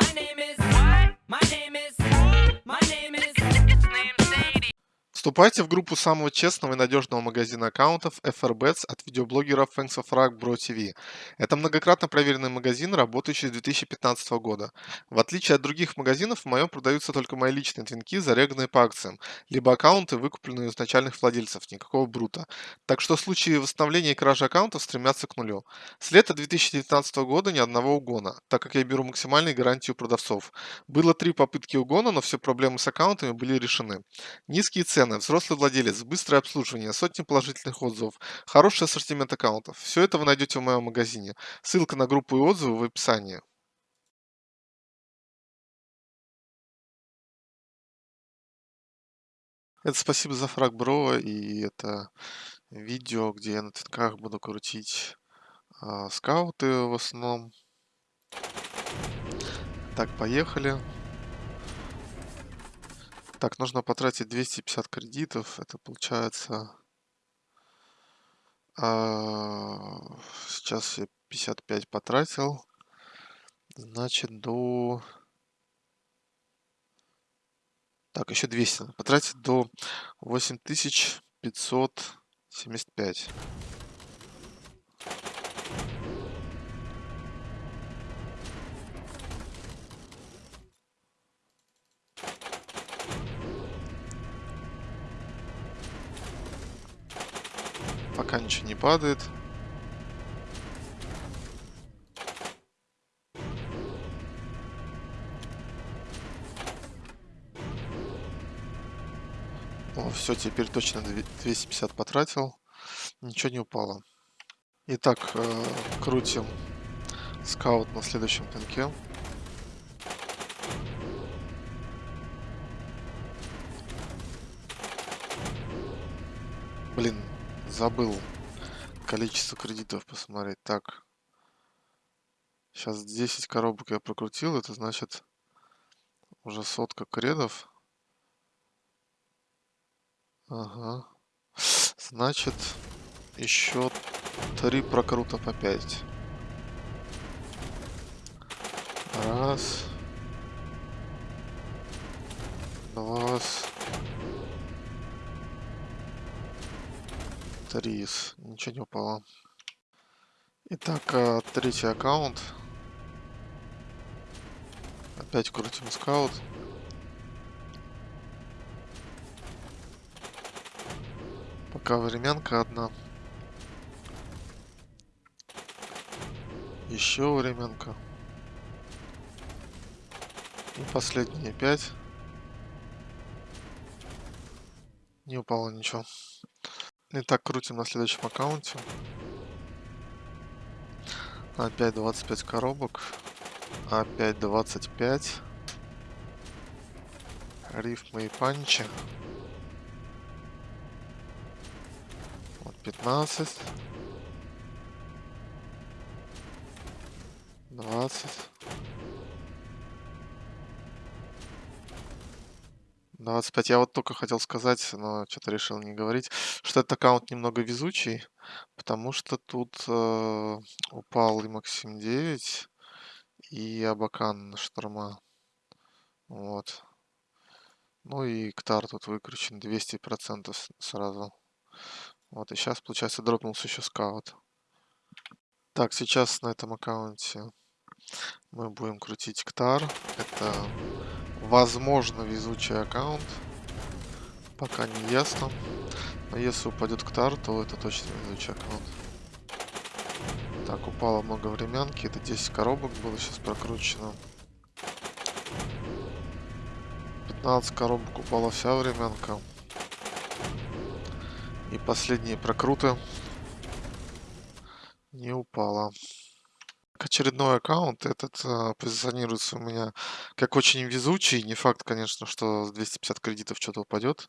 My name is. What? My name is. My name is. Вступайте в группу самого честного и надежного магазина аккаунтов FRBets от видеоблогера Thanks of Rock Bro TV. Это многократно проверенный магазин, работающий с 2015 года. В отличие от других магазинов, в моем продаются только мои личные твинки, зареганные по акциям, либо аккаунты, выкупленные у изначальных владельцев, никакого брута. Так что случаи восстановления и кражи аккаунтов стремятся к нулю. С лета 2019 года ни одного угона, так как я беру максимальные гарантии у продавцов. Было три попытки угона, но все проблемы с аккаунтами были решены. Низкие цены, взрослый владелец, быстрое обслуживание, сотни положительных отзывов, хороший ассортимент аккаунтов. Все это вы найдете в моем магазине. Ссылка на группу и отзывы в описании. Это спасибо за фраг бро и это видео, где я на твитках буду крутить а, скауты в основном. Так, поехали. Так, нужно потратить 250 кредитов. Это получается... а, сейчас я 55 потратил. Значит, до... Так, еще 200 надо потратить до 8575. Пока ничего не падает. О, все, теперь точно две- 250 потратил. Ничего не упало. Итак, э, крутим скаут на следующем пинке. Блин, забыл количество кредитов посмотреть. Так, сейчас 10 коробок я прокрутил. Это значит уже сотка кредов. Ага. Значит, еще три прокрута по 5. Раз. Два. Три. Ничего не упало. Итак, а, третий аккаунт. Опять крутим скаут. Пока временка одна. Еще временка. И последние пять. Не упало ничего. Итак, крутим на следующем аккаунте. Опять 25 коробок. Опять 25. Рифмы и панчи. Вот 15. 20. 25. Я вот только хотел сказать, но что-то решил не говорить, что этот аккаунт немного везучий, потому что тут э, упал и Максим 9, и Абакан шторма. Вот. Ну и Ктар тут выкручен 200% с- сразу. Вот, и сейчас, получается, дропнулся еще скаут. Так, сейчас на этом аккаунте мы будем крутить Ктар. Это, возможно, везучий аккаунт. Пока не ясно. Но если упадет Ктар, то это точно везучий аккаунт. Так, упало много временки. Это 10 коробок было сейчас прокручено. 15 коробок упала вся временка. И последние прокруты не упала. Очередной аккаунт, этот а, позиционируется у меня как очень везучий. Не факт, конечно, что с 250 кредитов что-то упадет.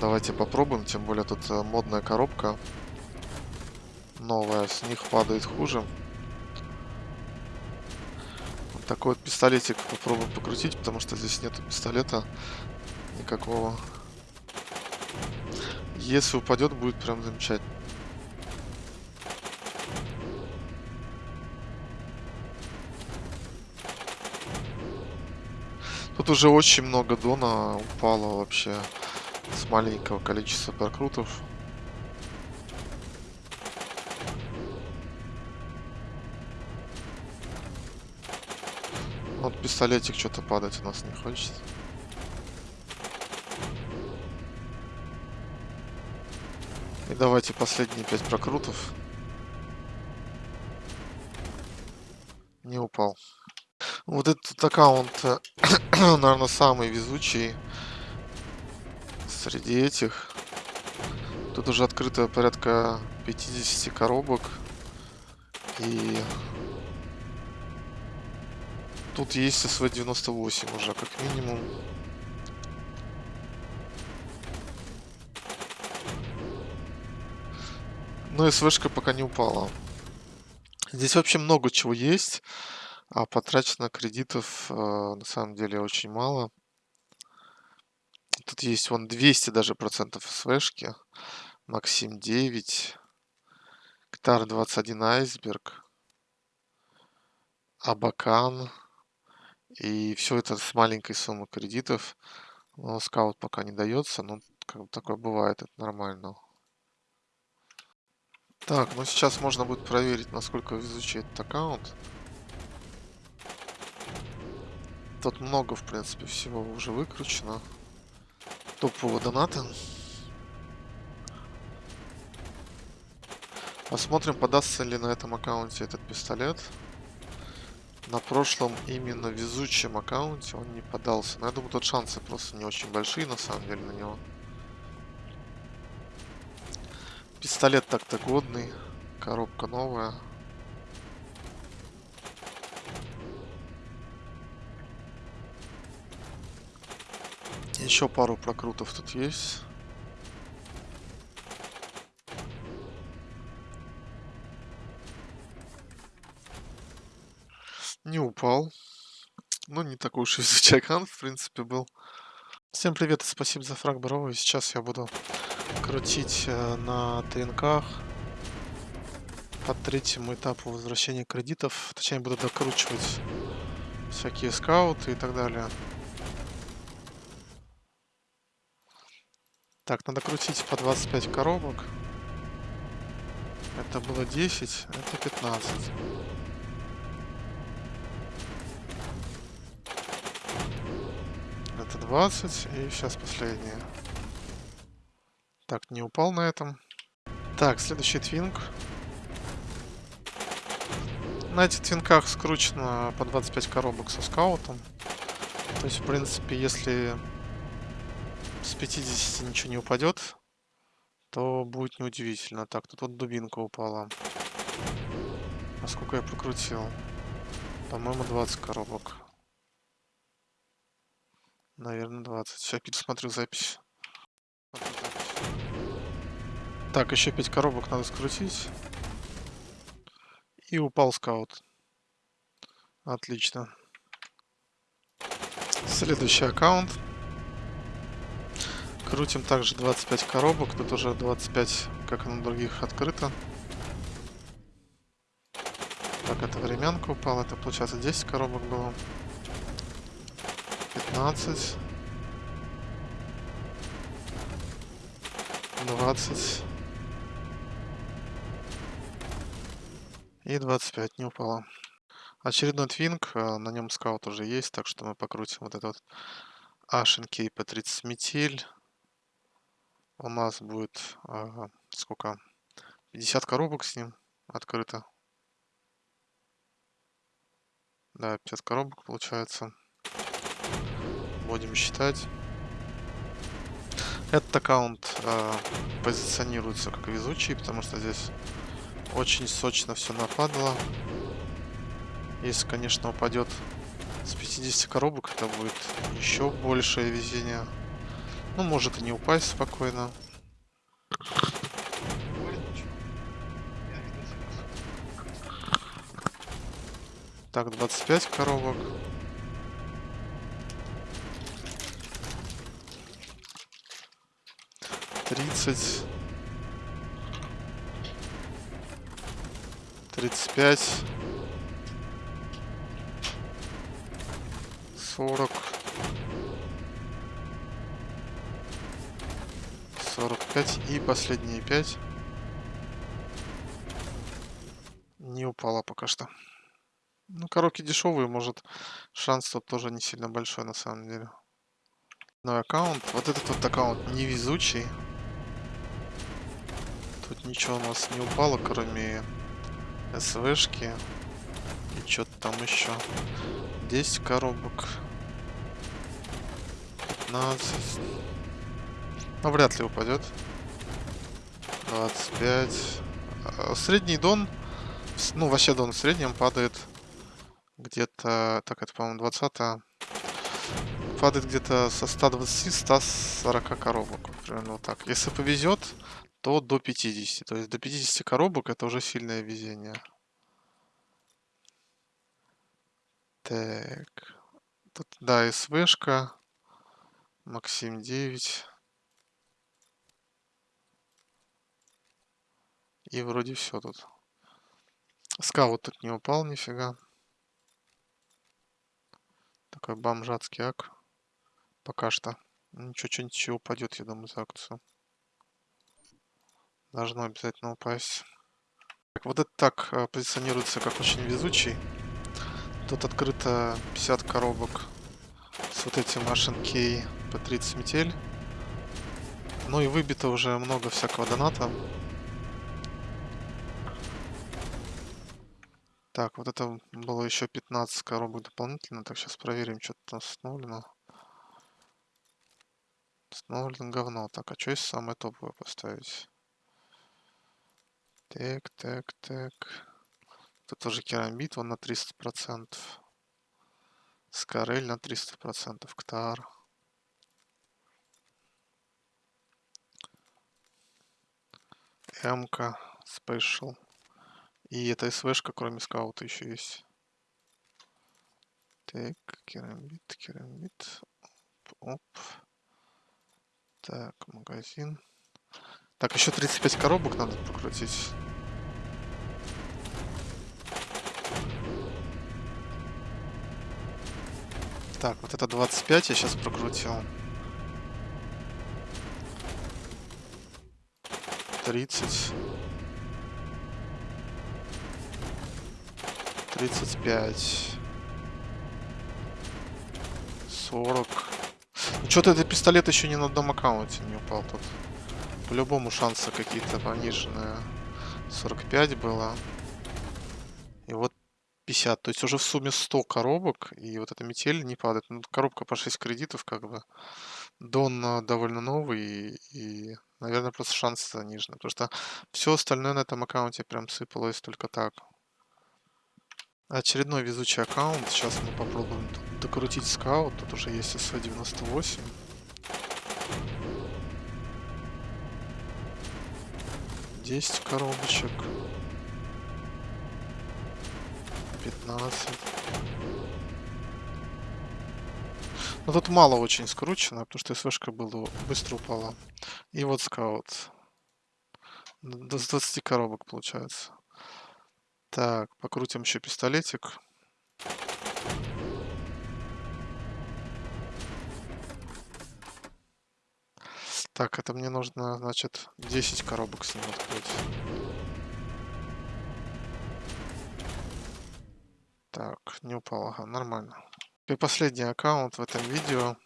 Давайте попробуем, тем более тут а, модная коробка. Новая, с них падает хуже. Вот такой вот пистолетик попробуем покрутить, потому что здесь нету пистолета никакого. Если упадет, будет прям замечательно. Тут уже очень много дона упало вообще с маленького количества прокрутов. Вот пистолетик что-то падать у нас не хочет. И давайте последние пять прокрутов. Не упал. Вот этот аккаунт, наверное, самый везучий среди этих. Тут уже открыто порядка 50 коробок. И тут есть СВ-98 уже, как минимум. Но СВшка пока не упала. Здесь вообще много чего есть, а потрачено кредитов э, на самом деле очень мало. Тут есть вон 200 даже процентов СВшки. Максим 9. Ктар 21 Айсберг. Абакан. И все это с маленькой суммы кредитов. Но скаут пока не дается, но как бы такое бывает, это нормально. Так, ну сейчас можно будет проверить, насколько везучий этот аккаунт. Тут много, в принципе, всего уже выкручено. Топового доната. Посмотрим, подастся ли на этом аккаунте этот пистолет. На прошлом именно везучем аккаунте он не подался. Но я думаю, тут шансы просто не очень большие, на самом деле, на него. Пистолет так-то годный. Коробка новая. Еще пару прокрутов тут есть. Не упал. Ну, не такой уж и аккаунт, в принципе, был. Всем привет и спасибо за фраг, Барова. сейчас я буду крутить э, на ТНКах по третьему этапу возвращения кредитов. Точнее, буду докручивать всякие скауты и так далее. Так, надо крутить по 25 коробок. Это было 10, это 15. Это 20 и сейчас последнее. Так, не упал на этом. Так, следующий твинг. На этих твинках скручено по 25 коробок со скаутом. То есть, в принципе, если с 50 ничего не упадет, то будет неудивительно. Так, тут вот дубинка упала. А сколько я прокрутил? По-моему, 20 коробок. Наверное, 20. Сейчас пересмотрю запись. Так, еще 5 коробок надо скрутить. И упал скаут. Отлично. Следующий аккаунт. Крутим также 25 коробок. Тут уже 25, как и на других, открыто. Так, это временка упала. Это, получается, 10 коробок было. 15. 20. И 25 не упало. Очередной твинг, э, на нем скаут уже есть, так что мы покрутим вот этот Ашенки по 30 метиль. У нас будет ага, сколько? 50 коробок с ним открыто. Да, 50 коробок получается. Будем считать. Этот аккаунт э, позиционируется как везучий, потому что здесь очень сочно все нападало. Если, конечно, упадет с 50 коробок, это будет еще большее везение. Ну, может и не упасть спокойно. Так, 25 коробок. Тридцать. 35, 40, Сорок пять и последние пять. Не упала пока что. Ну, коробки дешевые, может, шанс тут тоже не сильно большой на самом деле. Но аккаунт, вот этот вот аккаунт невезучий. Тут ничего у нас не упало, кроме СВшки. И что-то там еще. 10 коробок. 15. Ну, вряд ли упадет. 25. А, средний дон, ну, вообще дон в среднем падает где-то, так, это, по-моему, 20 -е. Падает где-то со 120-140 коробок. Примерно вот так. Если повезет, то до 50. То есть до 50 коробок это уже сильное везение. Так. Тут, да, СВшка. Максим 9. И вроде все тут. Скаут тут не упал нифига. Такой бомжатский ак. Пока что. Ничего, что-нибудь упадет, я думаю, за акцию. Должно обязательно упасть. Так, вот это так э, позиционируется как очень везучий. Тут открыто 50 коробок с вот этим HNK по 30 метель. Ну и выбито уже много всякого доната. Так, вот это было еще 15 коробок дополнительно. Так, сейчас проверим, что там установлено. Установлено говно. Так, а что если самое топовое поставить? Так, так, так. Тут тоже керамбит, он на 300%. Скорель на 300%. Ктар. МК Special. И эта СВшка, кроме скаута, еще есть. Так, керамбит, керамбит. Оп. Так, магазин. Так, еще 35 коробок надо прокрутить. Так, вот это 25 я сейчас прокрутил. 30. 35. 40. Ну, Что-то этот пистолет еще ни на одном аккаунте не упал тут. По-любому шансы какие-то пониженные. 45 было. И вот 50. То есть уже в сумме 100 коробок. И вот эта метель не падает. Ну, коробка по 6 кредитов как бы. Дон довольно новый. И, и наверное, просто шансы занижены. Потому что все остальное на этом аккаунте прям сыпалось только так. Очередной везучий аккаунт. Сейчас мы попробуем докрутить скаут. Тут уже есть СВ-98. Десять коробочек. 15. Но тут мало очень скручено, потому что СВшка была быстро упала. И вот скаут. До 20 коробок получается. Так, покрутим еще пистолетик. Так, это мне нужно, значит, 10 коробок с ним открыть. Так, не упал, ага, нормально. И последний аккаунт в этом видео.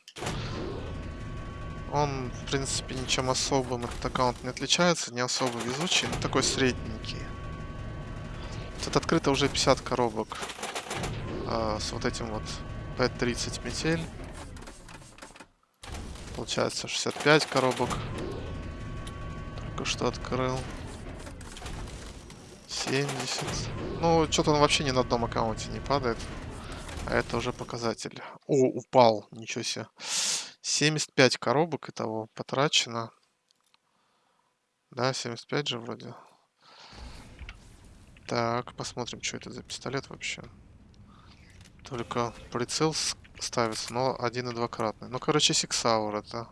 Он, в принципе, ничем особым этот аккаунт не отличается, не особо везучий, но такой средненький. Тут открыто уже 50 коробок а, с вот этим вот P30 метель. Получается 65 коробок. Только что открыл. 70. Ну, что-то он вообще ни на одном аккаунте не падает. А это уже показатель. О, упал. Ничего себе. 75 коробок итого потрачено. Да, 75 же вроде. Так, посмотрим, что это за пистолет вообще. Только прицел ставится, но один и двукратный. Ну, короче, сиксаур это.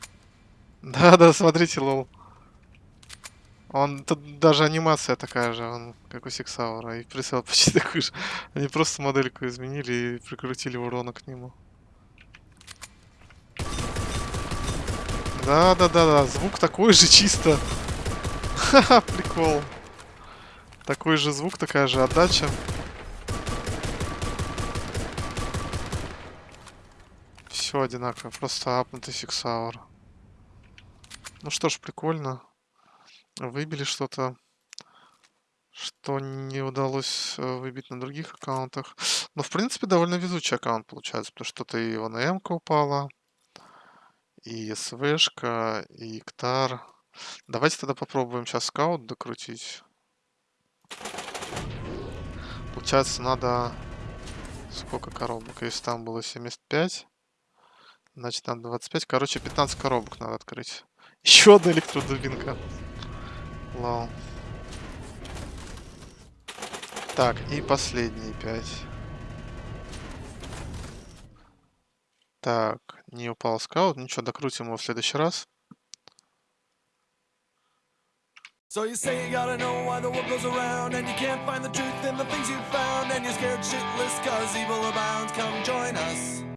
Да-да, смотрите, лол. Он, тут даже анимация такая же, он как у сексаура. и прицел почти такой же. Они просто модельку изменили и прикрутили урона к нему. Да-да-да-да, звук такой же чисто. Ха-ха, прикол. Такой же звук, такая же отдача. Все одинаково, просто апнутый сиксаур. Ну что ж, прикольно. Выбили что-то, что не удалось э, выбить на других аккаунтах. Но, в принципе, довольно везучий аккаунт получается, потому что то и ОНМ упала, и СВшка, и Иктар. Давайте тогда попробуем сейчас скаут докрутить. Получается, надо... Сколько коробок? Если там было 75, значит, надо 25. Короче, 15 коробок надо открыть. Еще одна электродубинка. Лол. Так, и последние 5. Так, не упал скаут. Ничего, докрутим его в следующий раз. So you say you gotta know why the world goes around And you can't find the truth in the things you've found And you're scared shitless cause evil abounds. Come join us